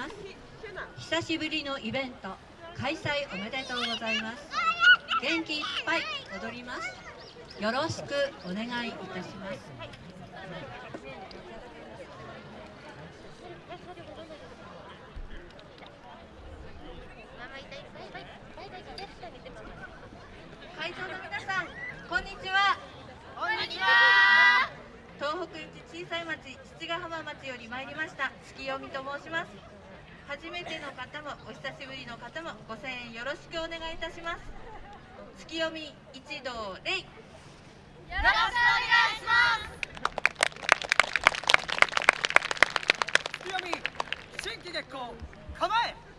ます久しぶりのイベント開催おめでとうございます。元気いっぱい踊ります。よろしくお願いいたします。会より参りました。月読みと申します。初めての方もお久しぶりの方もご声援よろしくお願いいたします。月読み一同礼。よろしくお願いします。月読み新規月光構え